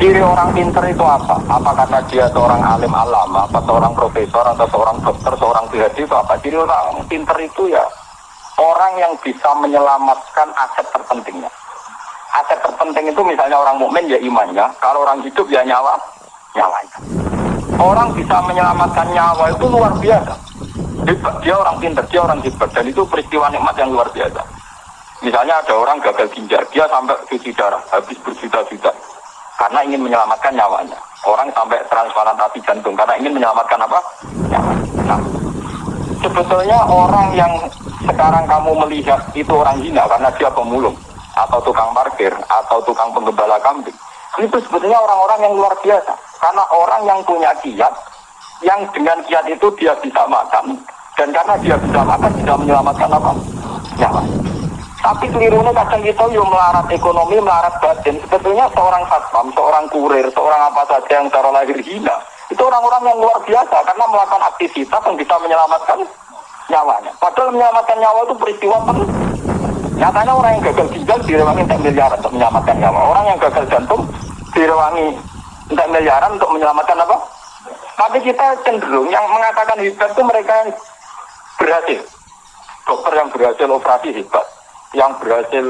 Ciri orang pinter itu apa? Apa karena dia seorang alim alama, apa seorang profesor, atau seorang dokter, seorang PhD itu apa? Ciri orang pinter itu ya orang yang bisa menyelamatkan aset terpentingnya. Aset terpenting itu misalnya orang mukmin ya imannya, kalau orang hidup ya nyawa, nyawanya. Orang bisa menyelamatkan nyawa itu luar biasa. Dia orang pinter, dia orang hebat, dan itu peristiwa nikmat yang luar biasa. Misalnya ada orang gagal ginjal, dia sampai cuci darah, habis berjuta-juta karena ingin menyelamatkan nyawanya. Orang sampai transplantasi jantung karena ingin menyelamatkan apa? Nyawa. Nah, sebetulnya orang yang sekarang kamu melihat itu orang hina karena dia pemulung atau tukang parkir atau tukang penggembala kambing. Itu sebetulnya orang-orang yang luar biasa. Karena orang yang punya kiat, yang dengan kiat itu dia bisa makan. Dan karena dia bisa makan, bisa menyelamatkan apa? Nyawa. Tapi kelirunya kadang kita yuk melarat ekonomi, melarat batin. Sebetulnya seorang satpam, seorang kurir, seorang apa saja yang cara lahir hina. Itu orang-orang yang luar biasa karena melakukan aktivitas yang bisa menyelamatkan nyawanya. Padahal menyelamatkan nyawa itu peristiwa penting. Nyatanya orang yang gagal ginjal direwangi untuk miliaran untuk menyelamatkan nyawa. Orang yang gagal jantung direwangi untuk miliaran untuk menyelamatkan apa? Tapi kita cenderung yang mengatakan hebat itu mereka yang berhasil. Dokter yang berhasil operasi hebat yang berhasil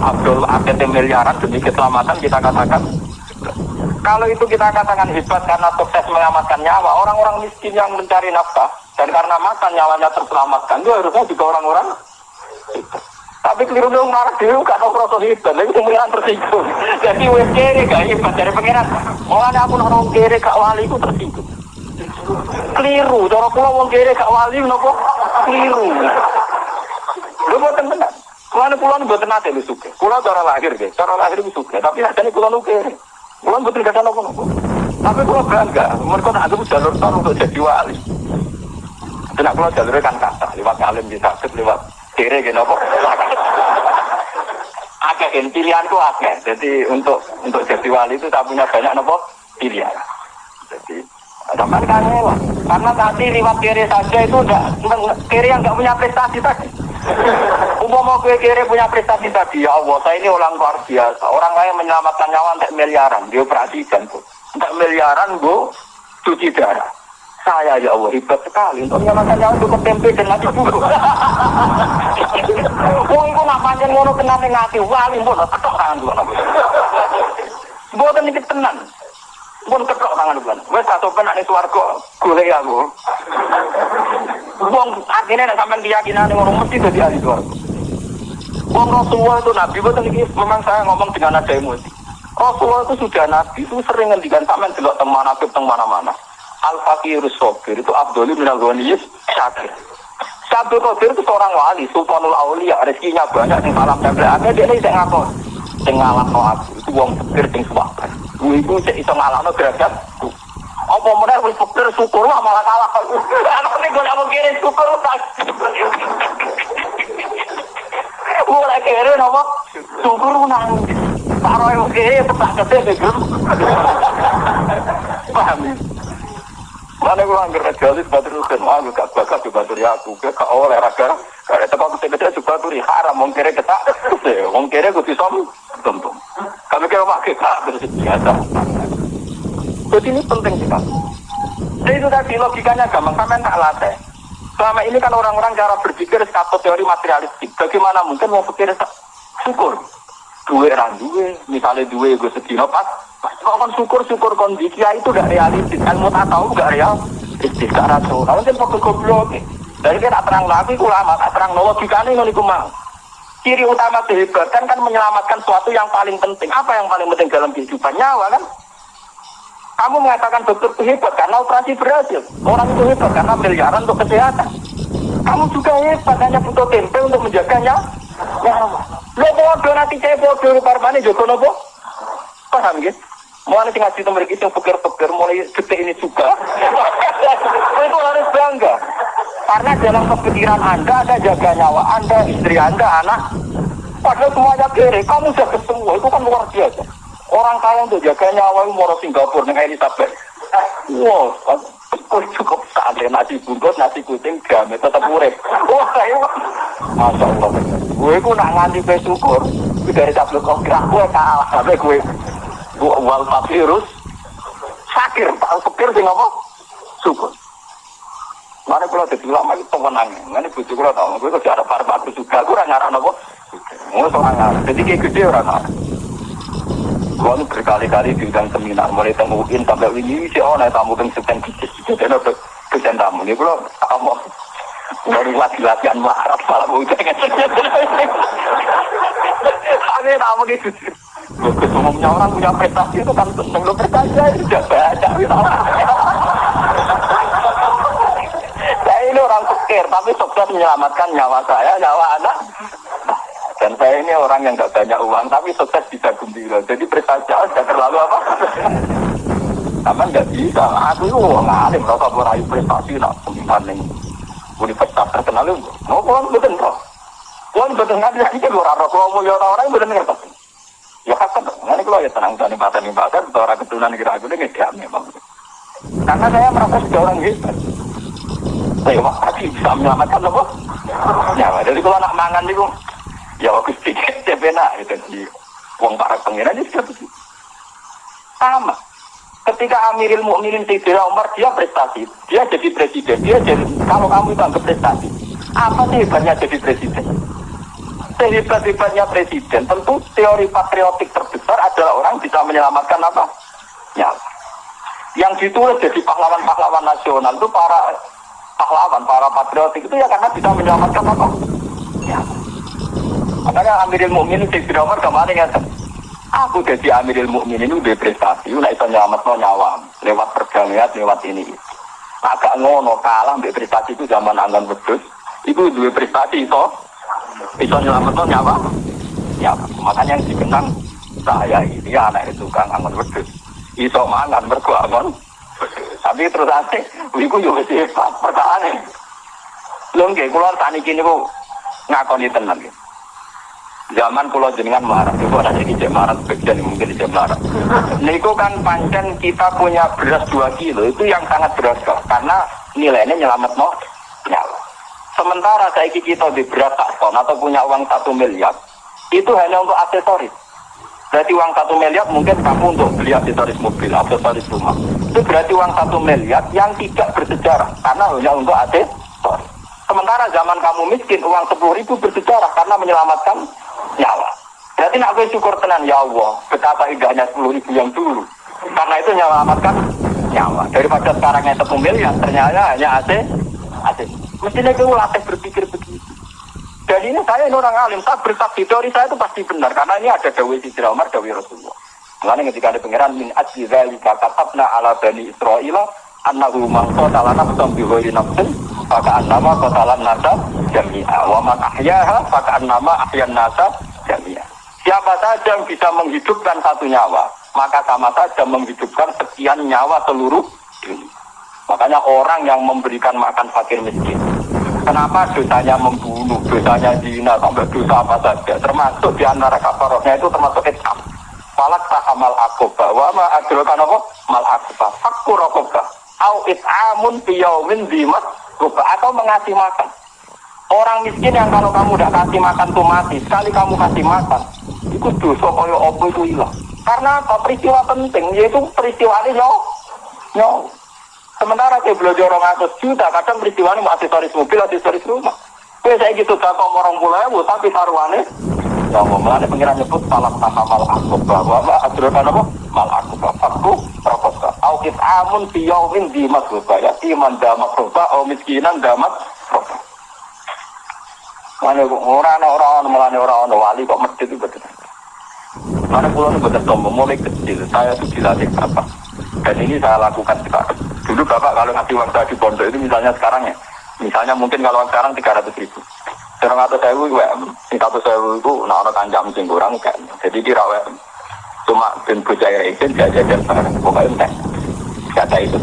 Abdul APT miliaran demi keselamatan kita katakan kalau itu kita katakan hebat karena sukses menyelamatkan nyawa orang-orang miskin yang mencari nafkah dan karena makan nyawanya terselamatkan itu harusnya juga orang-orang tapi keliru dong marah dulu gak tau proses hebat itu pengiran tersinggung. Jadi wes kere gak hebat dari pengiran. Mulanya aku orang kere gak wali itu tersinggung. Keliru cara pulau wong kere gak wali nopo? Keliru. Lu buat tenan Kulon kulon buat nate lu suka. Kulon cara lahir deh, cara lahir lu suka. Tapi ada nih kulon oke. Kulon buat nggak nopo nopo. Tapi kulon bangga. Mereka nak aku jalur tor untuk jadi wali. Dan aku jalurnya kan kata lewat alim bisa lewat kiri gitu nopo. Agak pilihanku agak. Jadi untuk untuk jadi wali itu tak punya banyak nopo pilihan. Jadi Teman kan karena tadi lewat kiri saja itu udah kiri yang nggak punya prestasi tadi. Umum mau gue kiri punya prestasi tadi ya Allah, saya ini orang luar biasa. Orang lain menyelamatkan nyawa untuk miliaran, dia perhatikan tuh. Untuk miliaran bu, cuci darah. Saya ya Allah hebat sekali untuk menyelamatkan nyawa untuk tempe dan nasi bubuk. Wong itu nak panjang ngono kena ngati wali pun ketok tangan dulu. Buatan ini tenan. Pun ketok tangan dulu. Wes satu kena nih swarga, gue aku. Wong akhirnya nek sampean keyakinan ngono mesti dadi ahli swarga. Wong Rasulullah itu Nabi, betul ini memang saya ngomong dengan nada emosi. Rasulullah itu sudah Nabi, itu sering ngendikan sampean delok teng manaqib teng mana-mana. Al fakirus sobir itu Abdul bin al ghaniyus syakir. Abdul Qadir itu seorang wali, sultanul aulia, rezekinya banyak, di malam tempel ada dia ini tidak ngakon. Sing ngalahno aku, itu wong fakir sing sabar. Gue itu sik iso ngalahno derajat. Apa meneh wis fakir syukur lah malah kalah. Aku nek gue mau kirim syukur tak. Mulai kere nopo syukur nang Paro yang kere petak kete begem. Paham ya? Mana gue anggar jalis batur kan, aku gak bakal di batur ya aku, gak oleh raga. Kalau teko kete-kete juga turi haram, wong kere ketak, wong kere gue bisa tentu. Kami kira mak kita biasa. Jadi ini penting sekali. Jadi itu tadi logikanya gampang, sampai tak latih. Selama ini kan orang-orang cara berpikir satu teori materialistik. Bagaimana mungkin mau pikir syukur? Dua orang dua, misalnya dua gue sedih pas. Kok kan syukur-syukur kondisi itu gak realistis. Ilmu tak tahu gak realistis, gak rasional. Mungkin fokus goblok. Dari kita terang lagi, lama tak terang logikanya ini mau. Ciri utama kehebatan kan menyelamatkan sesuatu yang paling penting. Apa yang paling penting dalam kehidupan nyawa kan? Kamu mengatakan dokter itu hebat karena operasi berhasil. Orang itu hebat karena miliaran untuk kesehatan. Kamu juga hebat hanya butuh tempe untuk menjaganya. Nyawa. Lo bodoh nanti saya bodoh parmane Joko Nopo. Paham gitu? Mulai tinggal cerita mereka itu pikir-pikir mulai detik ini juga. itu harus bangga. Karena dalam kepikiran Anda ada jaga nyawa Anda, istri Anda, anak. Padahal semuanya kiri, kamu sudah ketemu, itu kan luar biasa. Orang kaya untuk jaga nyawa mau Singapura dengan Elizabeth. Wow, oh, cukup santai nasi bungkus, nasi kucing, gamet tetap urip. Wah, ayo. Masya Allah. Gue ku nak nganti gue syukur, gue dari tablet kok gerak gue kalah sampai gue. wal virus sakir, tahu pikir sih ngapa? Syukur. Mana kalau jadi ulama itu pemenang, mana bujuk kalau tahu, gue tuh ada para juga, gue orang ngarang apa? Mau seorang ngarang, jadi kayak gede orang ngarang. Gue berkali-kali diundang seminar, mulai temuin sampai ini sih oh, tamu kan sedang kicik, jadi ada kesan tamu ini, gue kamu baru latihan marah, malah mau jangan. Ada tamu gitu. Umumnya orang punya prestasi itu kan seneng lo berkaca itu sudah baca. Saya ini orang pikir, tapi sukses menyelamatkan nyawa saya, nyawa anak. Dan saya ini orang yang gak banyak uang, tapi sukses bisa gembira. Jadi prestasi sudah terlalu apa? Tapi nggak bisa. Aku itu orang alim, rasa meraih prestasi, nak ini. Universitas terkenal itu. Mau pulang betul, kok. Pulang betul, nggak bisa kita orang Kalau mau orang-orang betul ngerti. Ya kan, ini kalau ya tenang tani paten paten, orang keturunan kira aku ini nggak memang. Karena saya merasa sudah orang hebat. Saya pasti bisa menyelamatkan apa? Ya, jadi kalau anak mangan itu, ya sedikit ya benar itu di uang para pengiran itu sama. Ketika Amiril Mukminin Sayyidina Umar dia prestasi, dia jadi presiden, dia jadi kalau kamu itu anggap prestasi, apa sih hebatnya jadi presiden? sehebat-hebatnya presiden, tentu teori patriotik terbesar adalah orang bisa menyelamatkan apa? Ya. Yang ditulis jadi pahlawan-pahlawan nasional itu para pahlawan, para patriotik itu ya karena bisa menyelamatkan apa? Ya. Makanya Amirul Mukminin di Umar kemarin ya, aku jadi Amirul Mukminin itu udah prestasi, udah bisa nyelamatkan nyawa. Lewat perdamaian, lewat ini. Agak ngono kalah mbak prestasi itu zaman angin Wedus, itu dua prestasi itu bisa nyelamatkan nyawa. Ya makanya yang dikenang saya ini anak itu kang angon wedus iso mangan mergo tapi terus ate iku yo wis pertahanan. Lho nggih kula tani kene kok ngakoni tenan nggih zaman pulau jenengan marah itu ada jadi cek marah bagian mungkin cek marah niku kan pancen kita punya beras 2 kilo itu yang sangat beras karena nilainya nyelamat mau nyawa Sementara saya kita di berat tak ton atau punya uang satu miliar, itu hanya untuk aksesoris. Berarti uang satu miliar mungkin kamu untuk beli aksesoris mobil, aksesoris rumah. Itu berarti uang satu miliar yang tidak bersejarah karena hanya untuk aksesoris. Sementara zaman kamu miskin uang sepuluh ribu bersejarah karena menyelamatkan nyawa. Berarti nak gue syukur tenan ya Allah betapa indahnya sepuluh ribu yang dulu. Karena itu menyelamatkan nyawa. Daripada sekarang yang satu miliar ternyata hanya AC AC. Mestinya kamu latih berpikir begitu. Dan ini saya ini orang alim, saya bersaksi teori saya itu pasti benar karena ini ada dawai Sidra Umar, dawai Rasulullah. Mengenai ketika ada pengiran min ajli dzalika katabna ala bani Israil annahu man qatala nafsan bi ghairi nafsin maka annama qatala nasa jami'a wa man ahyaha maka annama ahyan nasa jami'a. Siapa saja yang bisa menghidupkan satu nyawa, maka sama saja menghidupkan sekian nyawa seluruh dunia. Makanya orang yang memberikan makan fakir miskin. Kenapa dosanya membunuh, dosanya zina, sampai dosa apa saja. Termasuk di antara kafarohnya itu termasuk etam. Falak tahamal akoba. Wa ma adrokan apa? Mal akoba. Fakku rokoba. Au it'amun biyaumin dimas roba. Atau mengasih makan. Orang miskin yang kalau kamu udah kasih makan tuh mati. Sekali kamu kasih makan. Itu dosa kaya apa itu hilang. Karena apa? Peristiwa penting. Yaitu peristiwa ini nyawa. Nyawa. Sementara saya belajar orang atas juta, kadang peristiwa ini aksesoris mobil, aksesoris rumah. Kue saya gitu tak kok orang pulau tapi taruhannya ya mau melani pengiran nyebut malam sama mal aku bahwa apa adrokan apa mal aku aku aukit amun biyaumin di mas ya iman damat roba au miskinan damat roba mana orang orang melani orang orang wali kok masjid itu betul. Mana pulau itu betul sombong mulai kecil. Saya tuh dilatih apa dan ini saya lakukan sekarang Dulu bapak kalau ngasih uang saya di pondok itu misalnya sekarang ya, misalnya mungkin kalau sekarang tiga ratus ribu. Sekarang atau saya itu, satu saya itu, nah orang kanjam sing kurang kan. Jadi kira cuma ben bocah itu jajan barang pokoknya entek kata itu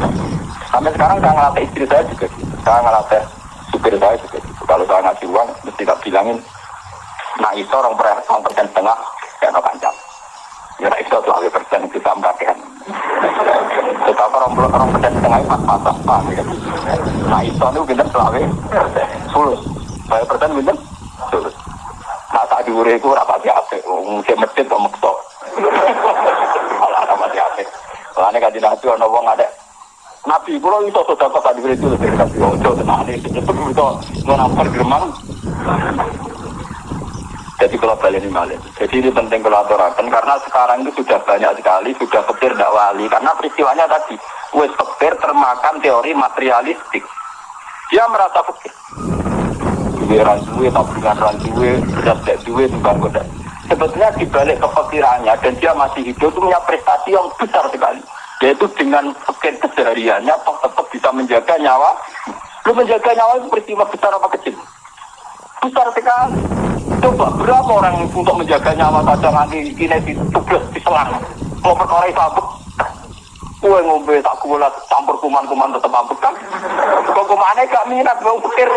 sampai sekarang saya ngelatih istri saya juga gitu saya ngelatih supir saya juga gitu kalau saya ngasih uang mesti tak bilangin nah itu orang per persen setengah kayak no kancam ya itu dua persen kita membagikan Betapa orang puluh orang pedas setengah empat mata pak. Nah itu itu bintang selawe sulus. Saya persen bintang sulus. Nah tak diure itu rapat ya? Mungkin masjid kok makso. Kalau ada ana wong ada Tadi itu tenan iki itu. Jadi kalau balik ini malah. Jadi ini penting kalau aturakan karena sekarang itu sudah banyak sekali sudah petir tidak wali karena peristiwanya tadi wes petir termakan teori materialistik. Dia merasa petir. Duwe randuwe, tabungan randuwe, beras tidak duwe, tunggang kodak. Sebetulnya dibalik kepikirannya dan dia masih hidup itu punya prestasi yang besar sekali. Yaitu dengan petir kesehariannya tetap bisa menjaga nyawa. Lu menjaga nyawa itu peristiwa besar apa kecil? Besar sekali. Coba berapa orang untuk menjaga nyawa saja nanti ini tugas diselang. Mau perkara sabuk, kue ngombe tak gula campur kuman-kuman tetap mabuk kan? Kok kumannya gak minat bau pikir.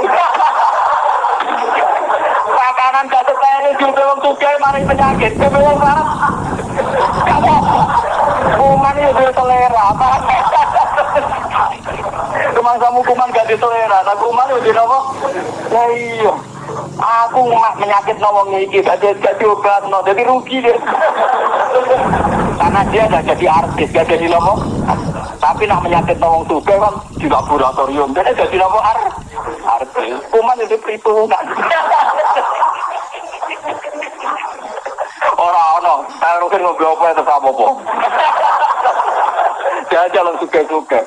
Makanan gak ini juga wong suka mari penyakit. Kowe wong larat. Kamu kuman itu dia selera. Kuman kamu kuman gak di selera. Kuman itu di apa? Ya iya. Aku mak menyakit nawang iki gak gak diobat no. Jadi rugi dia. Karena dia gak jadi artis, gak jadi nopo. Tapi nak menyakit nawang suka kan di laboratorium. Jadi jadi nopo artis artis. Kuman itu perhitungan. Orang ono, saya mungkin ngobrol apa itu apa apa. Dia jalan suka-suka.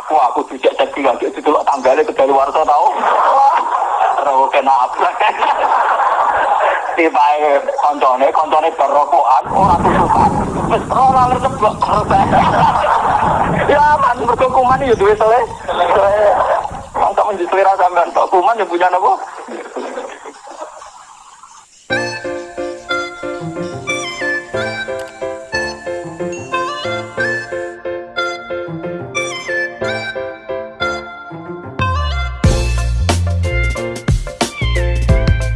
Aku aku tidak jadi lagi itu dulu tanggalnya ke dari warga tahu. Terus kena apa? Tiba koncone, koncone berrokokan, orang tutupan. Terus orang. Ya man, berkukuman itu duit selesai. Mantap menjadi selera sampean. Kuman yang punya nopo?